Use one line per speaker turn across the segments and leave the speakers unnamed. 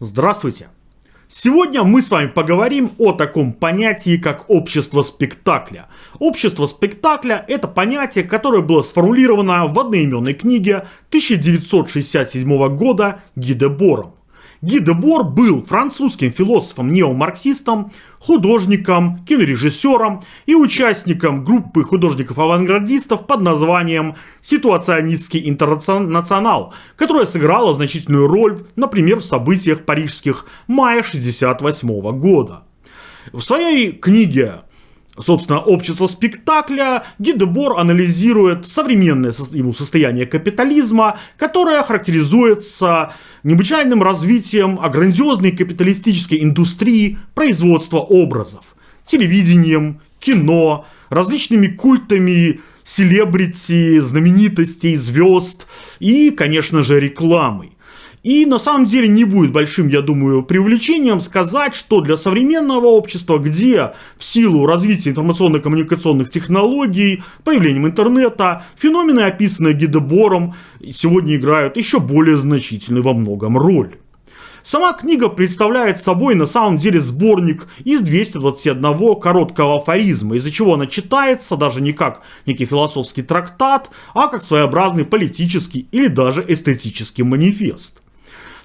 Здравствуйте! Сегодня мы с вами поговорим о таком понятии, как общество спектакля. Общество спектакля – это понятие, которое было сформулировано в одноименной книге 1967 года Гидебором. Ги де Бор был французским философом-неомарксистом, художником, кинорежиссером и участником группы художников-авангардистов под названием «Ситуационистский интернационал», которая сыграла значительную роль, например, в событиях парижских мая 1968 года. В своей книге собственно, общество спектакля, Гидебор анализирует современное ему состояние капитализма, которое характеризуется необычайным развитием грандиозной капиталистической индустрии производства образов, телевидением, кино, различными культами селебрити, знаменитостей, звезд и, конечно же, рекламой. И на самом деле не будет большим, я думаю, преувеличением сказать, что для современного общества, где в силу развития информационно-коммуникационных технологий, появлением интернета, феномены, описанные Гидебором, сегодня играют еще более значительную во многом роль. Сама книга представляет собой на самом деле сборник из 221 короткого афоризма, из-за чего она читается даже не как некий философский трактат, а как своеобразный политический или даже эстетический манифест.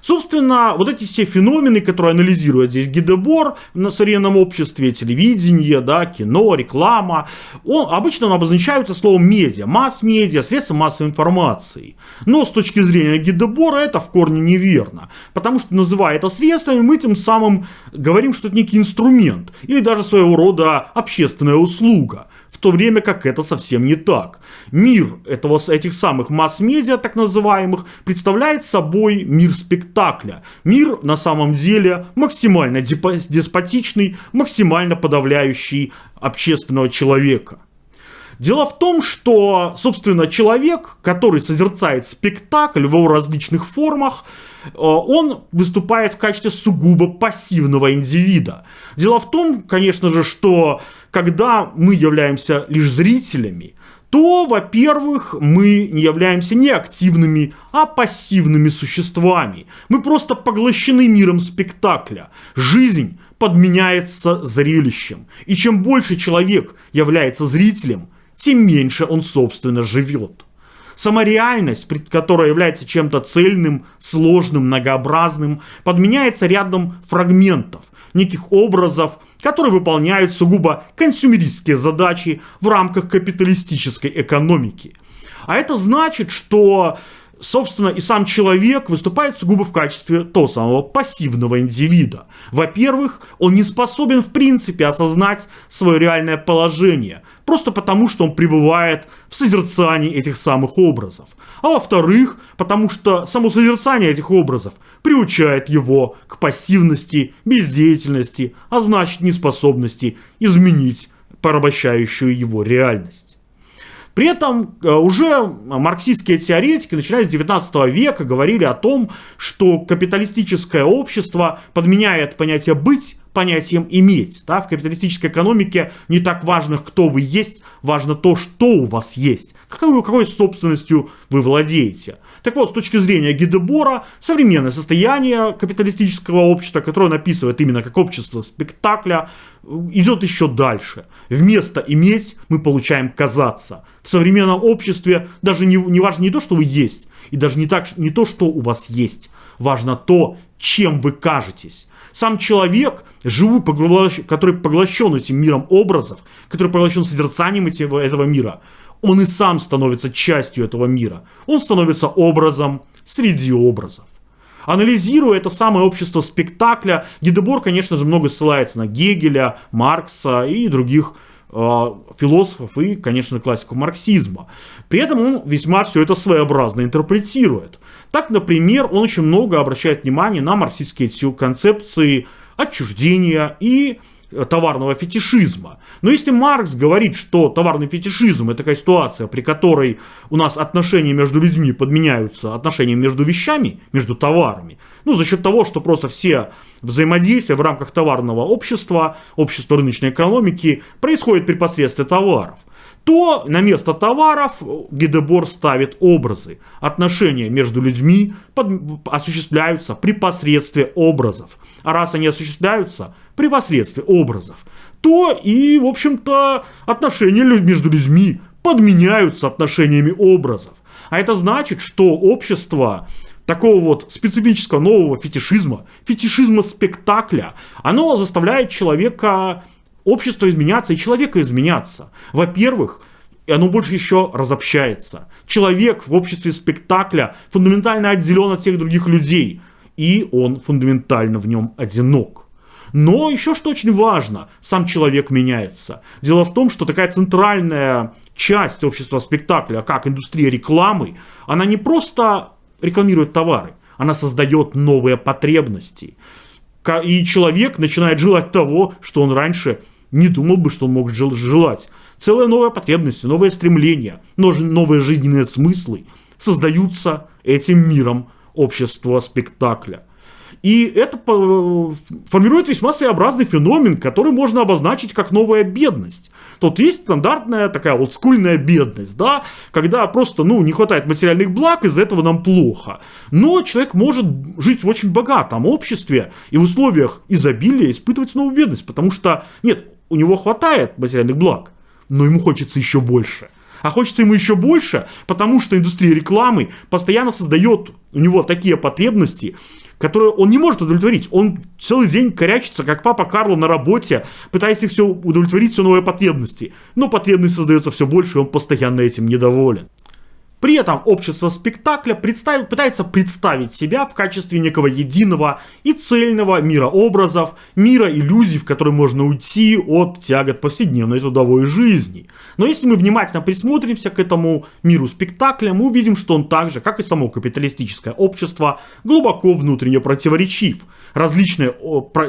Собственно, вот эти все феномены, которые анализирует здесь Гидебор на современном обществе, телевидение, да, кино, реклама, он, обычно он обозначаются словом медиа, масс-медиа, средства массовой информации. Но с точки зрения Гидебора это в корне неверно, потому что называя это средствами, мы тем самым говорим, что это некий инструмент или даже своего рода общественная услуга в то время как это совсем не так. Мир этого, этих самых масс-медиа, так называемых, представляет собой мир спектакля. Мир, на самом деле, максимально деспотичный, максимально подавляющий общественного человека. Дело в том, что, собственно, человек, который созерцает спектакль в его различных формах, он выступает в качестве сугубо пассивного индивида. Дело в том, конечно же, что когда мы являемся лишь зрителями, то, во-первых, мы не являемся не активными, а пассивными существами. Мы просто поглощены миром спектакля. Жизнь подменяется зрелищем. И чем больше человек является зрителем, тем меньше он, собственно, живет. Сама реальность, которая является чем-то цельным, сложным, многообразным, подменяется рядом фрагментов, неких образов, которые выполняют сугубо консюмеристские задачи в рамках капиталистической экономики. А это значит, что собственно, и сам человек выступает сугубо в качестве того самого пассивного индивида. Во-первых, он не способен в принципе осознать свое реальное положение, просто потому, что он пребывает в созерцании этих самых образов. А во-вторых, потому что само созерцание этих образов приучает его к пассивности, бездеятельности, а значит неспособности изменить порабощающую его реальность. При этом э, уже марксистские теоретики, начиная с 19 века, говорили о том, что капиталистическое общество подменяет понятие «быть» понятием «иметь». Да? В капиталистической экономике не так важно, кто вы есть, важно то, что у вас есть, какой, какой собственностью вы владеете. Так вот, с точки зрения Гидебора, современное состояние капиталистического общества, которое он описывает именно как общество спектакля, идет еще дальше. Вместо иметь мы получаем казаться. В современном обществе даже не, не важно не то, что вы есть, и даже не, так, не то, что у вас есть. Важно то, чем вы кажетесь. Сам человек, живу, который поглощен этим миром образов, который поглощен созерцанием этого мира, он и сам становится частью этого мира. Он становится образом среди образов. Анализируя это самое общество спектакля, Гидебор, конечно же, много ссылается на Гегеля, Маркса и других э, философов и, конечно, классиков марксизма. При этом он весьма все это своеобразно интерпретирует. Так, например, он очень много обращает внимание на марксистские концепции отчуждения и товарного фетишизма. Но если Маркс говорит, что товарный фетишизм это такая ситуация, при которой у нас отношения между людьми подменяются отношениями между вещами, между товарами, ну за счет того, что просто все взаимодействия в рамках товарного общества, общества рыночной экономики происходит при посредстве товаров, то на место товаров Гидебор ставит образы. Отношения между людьми под, осуществляются при посредстве образов. А раз они осуществляются при посредстве образов, то и, в общем-то, отношения между людьми подменяются отношениями образов. А это значит, что общество такого вот специфического нового фетишизма, фетишизма спектакля, оно заставляет человека общество изменяться и человека изменяться. Во-первых, оно больше еще разобщается. Человек в обществе спектакля фундаментально отделен от всех других людей, и он фундаментально в нем одинок. Но еще что очень важно, сам человек меняется. Дело в том, что такая центральная часть общества спектакля, как индустрия рекламы, она не просто рекламирует товары, она создает новые потребности. И человек начинает желать того, что он раньше не думал бы, что он мог желать. Целая новая потребность, новые стремления, новые жизненные смыслы создаются этим миром общества спектакля. И это формирует весьма своеобразный феномен, который можно обозначить как новая бедность. Тут есть стандартная такая олдскульная бедность, да, когда просто, ну, не хватает материальных благ, из-за этого нам плохо. Но человек может жить в очень богатом обществе и в условиях изобилия испытывать новую бедность, потому что, нет, у него хватает материальных благ, но ему хочется еще больше. А хочется ему еще больше, потому что индустрия рекламы постоянно создает у него такие потребности, которые он не может удовлетворить. Он целый день корячится, как папа Карло на работе, пытаясь все удовлетворить, все новые потребности. Но потребность создается все больше, и он постоянно этим недоволен. При этом общество спектакля представит, пытается представить себя в качестве некого единого и цельного мира образов, мира иллюзий, в который можно уйти от тягот повседневной трудовой жизни. Но если мы внимательно присмотримся к этому миру спектакля, мы увидим, что он так же, как и само капиталистическое общество, глубоко внутренне противоречив. Различные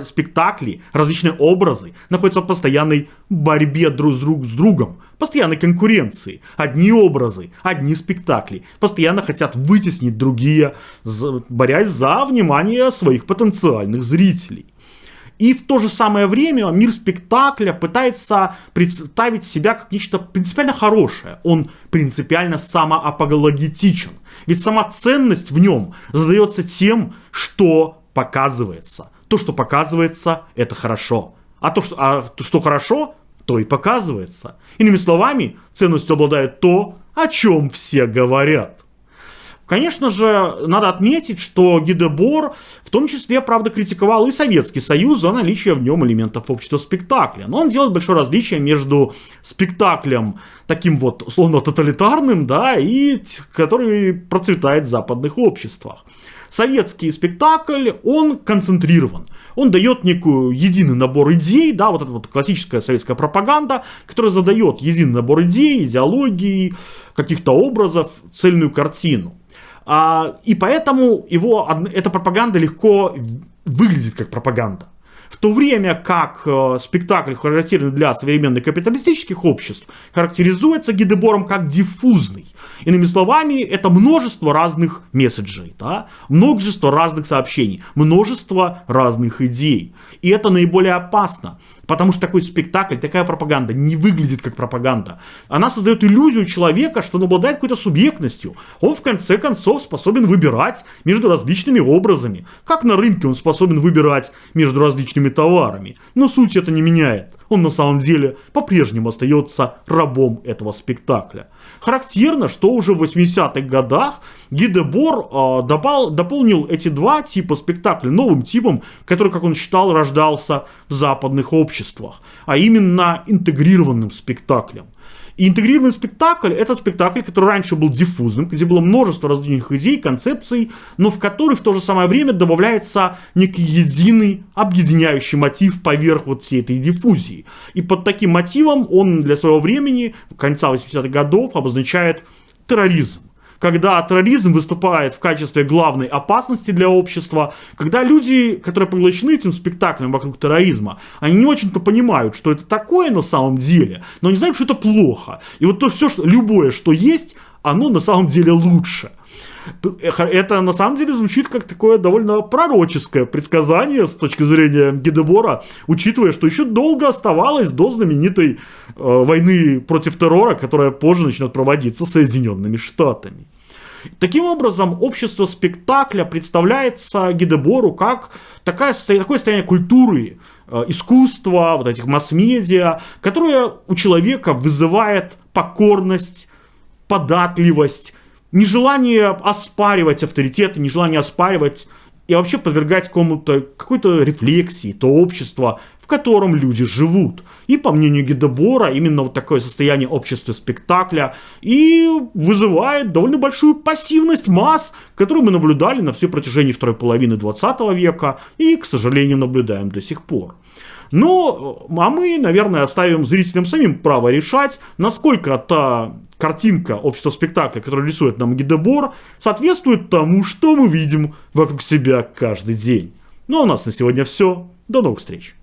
спектакли, различные образы находятся в постоянной борьбе друг с, друг с другом, постоянной конкуренции. Одни образы, одни спектакли постоянно хотят вытеснить другие, борясь за внимание своих потенциальных зрителей. И в то же самое время мир спектакля пытается представить себя как нечто принципиально хорошее. Он принципиально самоапологетичен. Ведь сама ценность в нем задается тем, что показывается. То, что показывается, это хорошо. А то, что, а что хорошо, то и показывается. Иными словами, ценностью обладает то, о чем все говорят. Конечно же, надо отметить, что Гидебор в том числе, правда, критиковал и Советский Союз за наличие в нем элементов общества спектакля. Но он делает большое различие между спектаклем таким вот, условно, тоталитарным, да, и который процветает в западных обществах. Советский спектакль, он концентрирован. Он дает некую единый набор идей, да, вот эта вот классическая советская пропаганда, которая задает единый набор идей, идеологии, каких-то образов, цельную картину. А, и поэтому его, эта пропаганда легко выглядит как пропаганда. В то время как э, спектакль, характерный для современных капиталистических обществ, характеризуется Гидебором как диффузный. Иными словами, это множество разных месседжей, да? множество разных сообщений, множество разных идей. И это наиболее опасно, потому что такой спектакль, такая пропаганда не выглядит как пропаганда. Она создает иллюзию человека, что он обладает какой-то субъектностью. Он в конце концов способен выбирать между различными образами. Как на рынке он способен выбирать между различными товарами. Но суть это не меняет он на самом деле по-прежнему остается рабом этого спектакля. Характерно, что уже в 80-х годах Гидебор э, допол, дополнил эти два типа спектакля новым типом, который, как он считал, рождался в западных обществах, а именно интегрированным спектаклем. И интегрированный спектакль – это спектакль, который раньше был диффузным, где было множество различных идей, концепций, но в который в то же самое время добавляется некий единый объединяющий мотив поверх вот всей этой диффузии. И под таким мотивом он для своего времени, конца 80-х годов, обозначает терроризм когда терроризм выступает в качестве главной опасности для общества, когда люди, которые поглощены этим спектаклем вокруг терроризма, они не очень-то понимают, что это такое на самом деле, но они знают, что это плохо. И вот то все, что, любое, что есть, оно на самом деле лучше. Это на самом деле звучит как такое довольно пророческое предсказание с точки зрения Гидебора, учитывая, что еще долго оставалось до знаменитой э, войны против террора, которая позже начнет проводиться Соединенными Штатами. Таким образом, общество спектакля представляется Гидебору как такая, такое состояние культуры, э, искусства, вот этих масс-медиа, которое у человека вызывает покорность, податливость, нежелание оспаривать авторитеты, нежелание оспаривать и вообще подвергать кому-то какой-то рефлексии, то общество, в котором люди живут. И по мнению Гидебора, именно вот такое состояние общества спектакля и вызывает довольно большую пассивность масс, которую мы наблюдали на всей протяжении второй половины 20 века и, к сожалению, наблюдаем до сих пор. Но, а мы, наверное, оставим зрителям самим право решать, насколько та картинка общества спектакля, которую рисует нам Гидебор, соответствует тому, что мы видим вокруг себя каждый день. Ну а у нас на сегодня все. До новых встреч!